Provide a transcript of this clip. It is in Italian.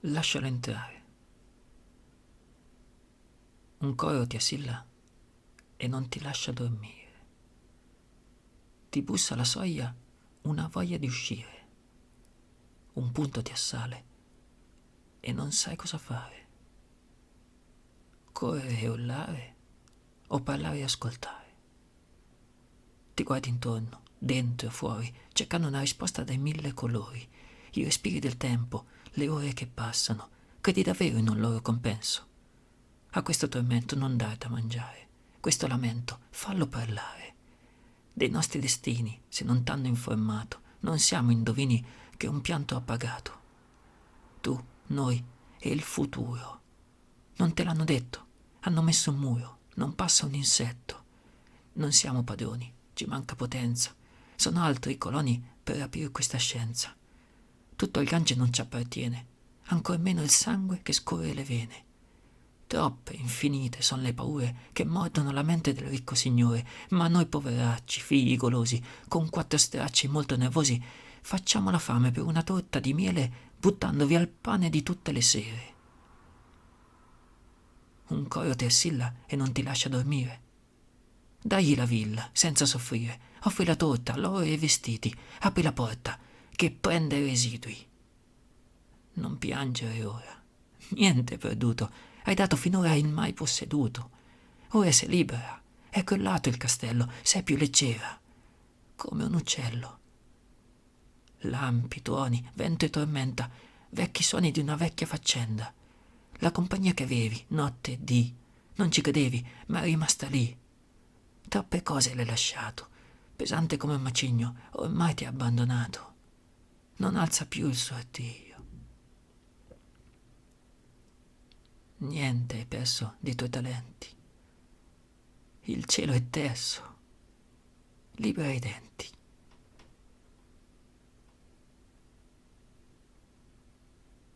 Lascialo entrare. Un coro ti assilla e non ti lascia dormire. Ti bussa alla soglia una voglia di uscire. Un punto ti assale e non sai cosa fare. Correre e urlare o parlare e ascoltare. Ti guardi intorno, dentro e fuori, cercando una risposta dai mille colori, i respiri del tempo, le ore che passano. Credi davvero in un loro compenso? A questo tormento non dare da mangiare, questo lamento fallo parlare. Dei nostri destini, se non t'hanno informato, non siamo indovini che un pianto appagato. Tu, noi e il futuro. Non te l'hanno detto, hanno messo un muro, non passa un insetto. Non siamo padroni, ci manca potenza. Sono altri i coloni per aprire questa scienza. Tutto il Gange non ci appartiene, ancor meno il sangue che scorre le vene. Troppe, infinite, sono le paure che mordono la mente del ricco signore, ma noi poveracci, figli golosi, con quattro stracci molto nervosi, facciamo la fame per una torta di miele buttando via il pane di tutte le sere. Un coro ti assilla e non ti lascia dormire. Dagli la villa, senza soffrire, offri la torta, l'oro e i vestiti, apri la porta, che prende residui. Non piangere ora, niente perduto, hai dato finora il mai posseduto. Ora sei libera, è crollato il castello, sei più leggera, come un uccello. Lampi, tuoni, vento e tormenta, vecchi suoni di una vecchia faccenda. La compagnia che avevi, notte e dì, non ci credevi, ma è rimasta lì. Troppe cose l'hai lasciato, pesante come un macigno, ormai ti ha abbandonato. Non alza più il suo addio. Niente hai perso dei tuoi talenti. Il cielo è terso. Libera i denti.